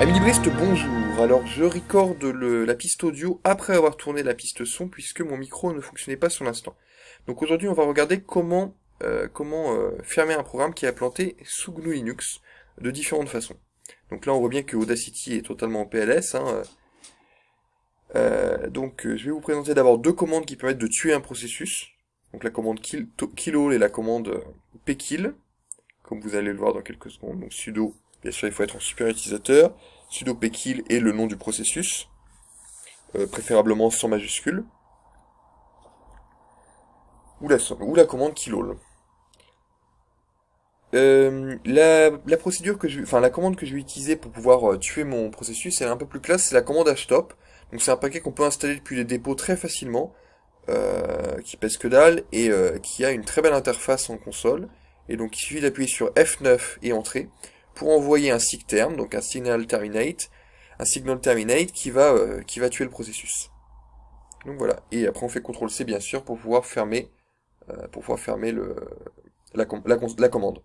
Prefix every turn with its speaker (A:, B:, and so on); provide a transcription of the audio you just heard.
A: Amis libristes, bonjour. Alors je recorde la piste audio après avoir tourné la piste son puisque mon micro ne fonctionnait pas sur l'instant. Donc aujourd'hui on va regarder comment, euh, euh, fermer un programme qui est implanté sous GNU Linux de différentes façons. Donc là on voit bien que Audacity est totalement en PLS. hein, euh. Donc je vais vous présenter d'abord deux commandes qui permettent de tuer un processus. Donc la commande kill, to- killall et la commande pkill, comme vous allez le voir dans quelques secondes. Donc sudo, bien sûr il faut être en super utilisateur sudo pkill et le nom du processus, euh, préférablement sans majuscule, ou la, ou la commande killall. Euh, la, la procédure que je, enfin la commande que je vais utiliser pour pouvoir euh, tuer mon processus, elle est un peu plus classe, c'est la commande htop. Donc c'est un paquet qu'on peut installer depuis les dépôts très facilement, euh, qui pèse que dalle et euh, qui a une très belle interface en console. Et donc il suffit d'appuyer sur F9 et entrer pour envoyer un sig term, donc un signal terminate, un signal terminate qui va, euh, qui va tuer le processus. Donc voilà. Et après on fait CTRL C bien sûr pour pouvoir fermer, euh, pour pouvoir fermer le, la commande.